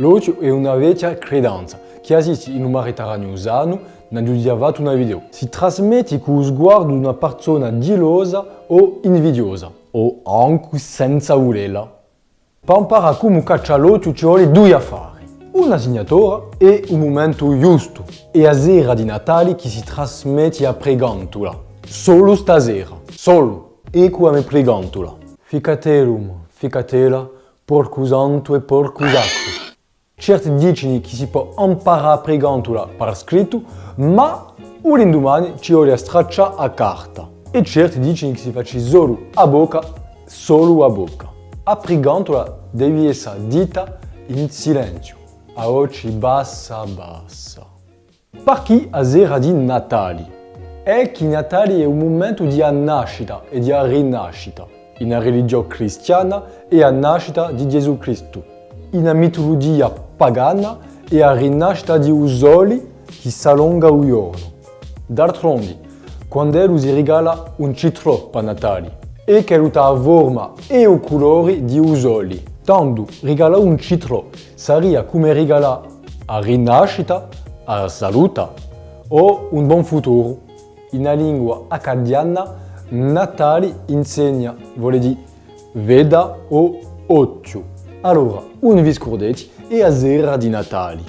L'occhio è una vecchia credenza che esiste in un Mediterraneo usano ne abbiamo una video. Si trasmette con lo sguardo di una persona gelosa o invidiosa, o anche senza volerla. Per imparare come cacciare l'occhio ci vuole due affari. Una signatura e un momento giusto. E a sera di Natale che si trasmette a pregantola. Solo stasera. Solo. E come pregantola. Ficatelum, ficatela, porco santo e porco. Certi dicono che si può imparare a pregantola per scritto, ma l'indomani ci vuole stracciare a carta. E certi dicono che si faccia solo a bocca, solo a bocca. A pregantola deve essere dita in silenzio, a voce bassa bassa. Per chi a sera di Natale? È che Natale è un momento di nascita e di rinascita. In religione cristiana è la nascita di Gesù Cristo. In mitologia pagana è la rinascita di un sole che si allunga un giorno. D'altronde, quando Dio si regala un citro per Natale, e che ha la forma e i colori di un sole. Tanto regala un citro sarebbe come regala la rinascita, la salute o un buon futuro. In lingua accadiana, Natale insegna, vuol dire veda o occhio. Allora, un vi scordate e a sera di Natale.